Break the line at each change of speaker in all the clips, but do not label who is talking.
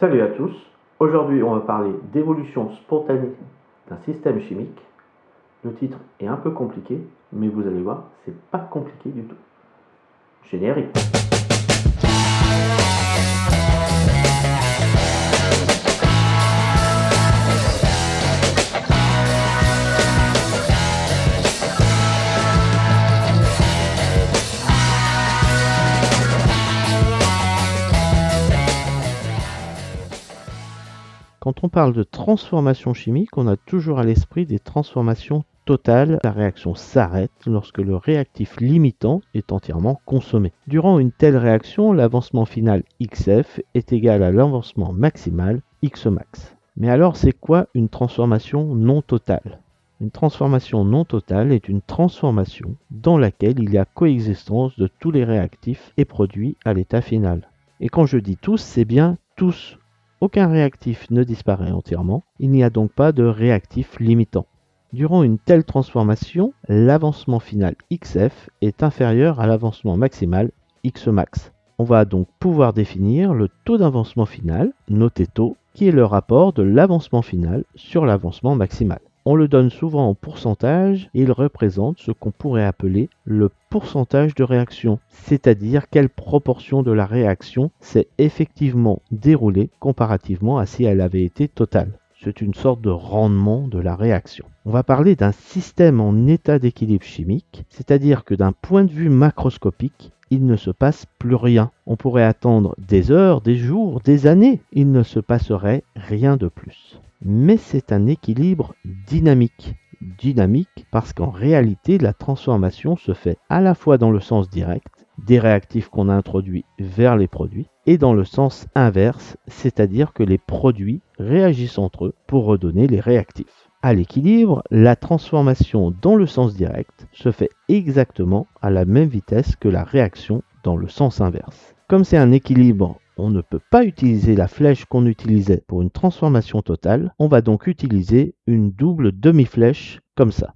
Salut à tous, aujourd'hui on va parler d'évolution spontanée d'un système chimique. Le titre est un peu compliqué, mais vous allez voir, c'est pas compliqué du tout. Générique. Quand on parle de transformation chimique, on a toujours à l'esprit des transformations totales. La réaction s'arrête lorsque le réactif limitant est entièrement consommé. Durant une telle réaction, l'avancement final XF est égal à l'avancement maximal Xmax. Mais alors c'est quoi une transformation non totale? Une transformation non totale est une transformation dans laquelle il y a coexistence de tous les réactifs et produits à l'état final. Et quand je dis tous, c'est bien tous aucun réactif ne disparaît entièrement, il n'y a donc pas de réactif limitant. Durant une telle transformation, l'avancement final XF est inférieur à l'avancement maximal Xmax. On va donc pouvoir définir le taux d'avancement final, noté taux, qui est le rapport de l'avancement final sur l'avancement maximal. On le donne souvent en pourcentage et il représente ce qu'on pourrait appeler le pourcentage de réaction, c'est-à-dire quelle proportion de la réaction s'est effectivement déroulée comparativement à si elle avait été totale. C'est une sorte de rendement de la réaction. On va parler d'un système en état d'équilibre chimique, c'est-à-dire que d'un point de vue macroscopique, il ne se passe plus rien. On pourrait attendre des heures, des jours, des années, il ne se passerait rien de plus mais c'est un équilibre dynamique. Dynamique parce qu'en réalité, la transformation se fait à la fois dans le sens direct, des réactifs qu'on a introduits vers les produits, et dans le sens inverse, c'est-à-dire que les produits réagissent entre eux pour redonner les réactifs. À l'équilibre, la transformation dans le sens direct se fait exactement à la même vitesse que la réaction dans le sens inverse. Comme c'est un équilibre on ne peut pas utiliser la flèche qu'on utilisait pour une transformation totale, on va donc utiliser une double demi-flèche comme ça.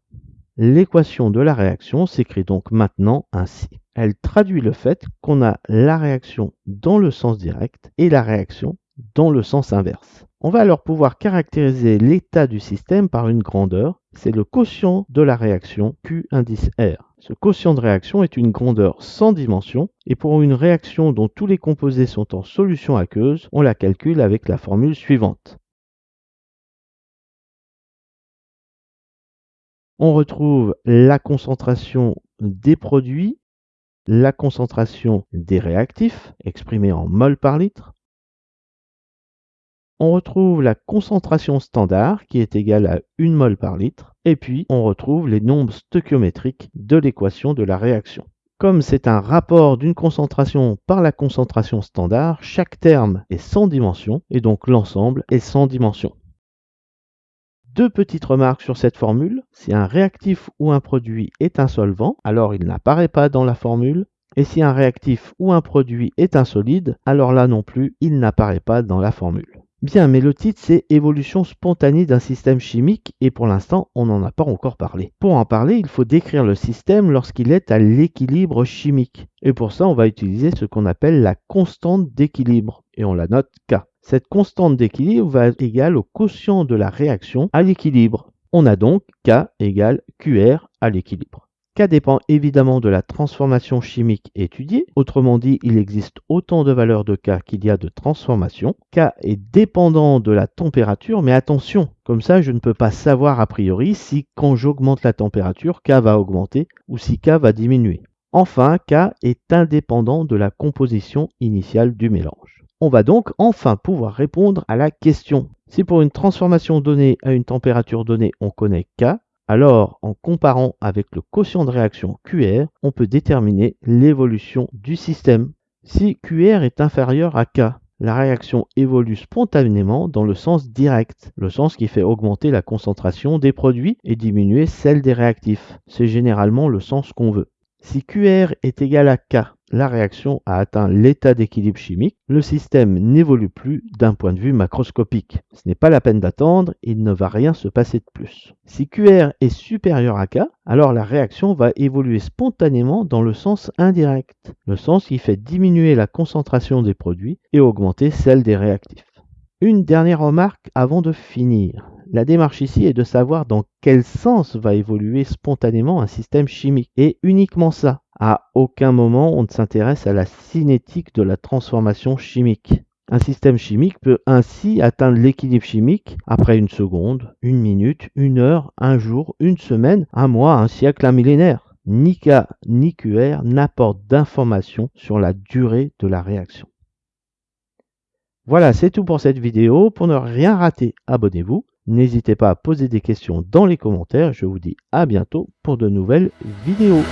L'équation de la réaction s'écrit donc maintenant ainsi. Elle traduit le fait qu'on a la réaction dans le sens direct et la réaction dans le sens inverse. On va alors pouvoir caractériser l'état du système par une grandeur, c'est le quotient de la réaction Q indice R. Ce quotient de réaction est une grandeur sans dimension et pour une réaction dont tous les composés sont en solution aqueuse, on la calcule avec la formule suivante. On retrouve la concentration des produits, la concentration des réactifs, exprimée en mol par litre, on retrouve la concentration standard qui est égale à 1 mol par litre, et puis on retrouve les nombres stoichiométriques de l'équation de la réaction. Comme c'est un rapport d'une concentration par la concentration standard, chaque terme est sans dimension et donc l'ensemble est sans dimension. Deux petites remarques sur cette formule. Si un réactif ou un produit est un solvant, alors il n'apparaît pas dans la formule. Et si un réactif ou un produit est un solide, alors là non plus, il n'apparaît pas dans la formule. Bien, mais le titre c'est Évolution spontanée d'un système chimique et pour l'instant on n'en a pas encore parlé. Pour en parler, il faut décrire le système lorsqu'il est à l'équilibre chimique. Et pour ça, on va utiliser ce qu'on appelle la constante d'équilibre et on la note K. Cette constante d'équilibre va être égale au quotient de la réaction à l'équilibre. On a donc K égale QR à l'équilibre. K dépend évidemment de la transformation chimique étudiée. Autrement dit, il existe autant de valeurs de K qu'il y a de transformations. K est dépendant de la température, mais attention, comme ça je ne peux pas savoir a priori si quand j'augmente la température, K va augmenter ou si K va diminuer. Enfin, K est indépendant de la composition initiale du mélange. On va donc enfin pouvoir répondre à la question. Si pour une transformation donnée à une température donnée, on connaît K, alors, en comparant avec le quotient de réaction QR, on peut déterminer l'évolution du système. Si QR est inférieur à K, la réaction évolue spontanément dans le sens direct, le sens qui fait augmenter la concentration des produits et diminuer celle des réactifs. C'est généralement le sens qu'on veut. Si QR est égal à K, la réaction a atteint l'état d'équilibre chimique, le système n'évolue plus d'un point de vue macroscopique. Ce n'est pas la peine d'attendre, il ne va rien se passer de plus. Si QR est supérieur à K, alors la réaction va évoluer spontanément dans le sens indirect, le sens qui fait diminuer la concentration des produits et augmenter celle des réactifs. Une dernière remarque avant de finir. La démarche ici est de savoir dans quel sens va évoluer spontanément un système chimique. Et uniquement ça. À aucun moment on ne s'intéresse à la cinétique de la transformation chimique. Un système chimique peut ainsi atteindre l'équilibre chimique après une seconde, une minute, une heure, un jour, une semaine, un mois, un siècle, un millénaire. Ni K ni QR n'apportent d'informations sur la durée de la réaction. Voilà, c'est tout pour cette vidéo. Pour ne rien rater, abonnez-vous. N'hésitez pas à poser des questions dans les commentaires. Je vous dis à bientôt pour de nouvelles vidéos.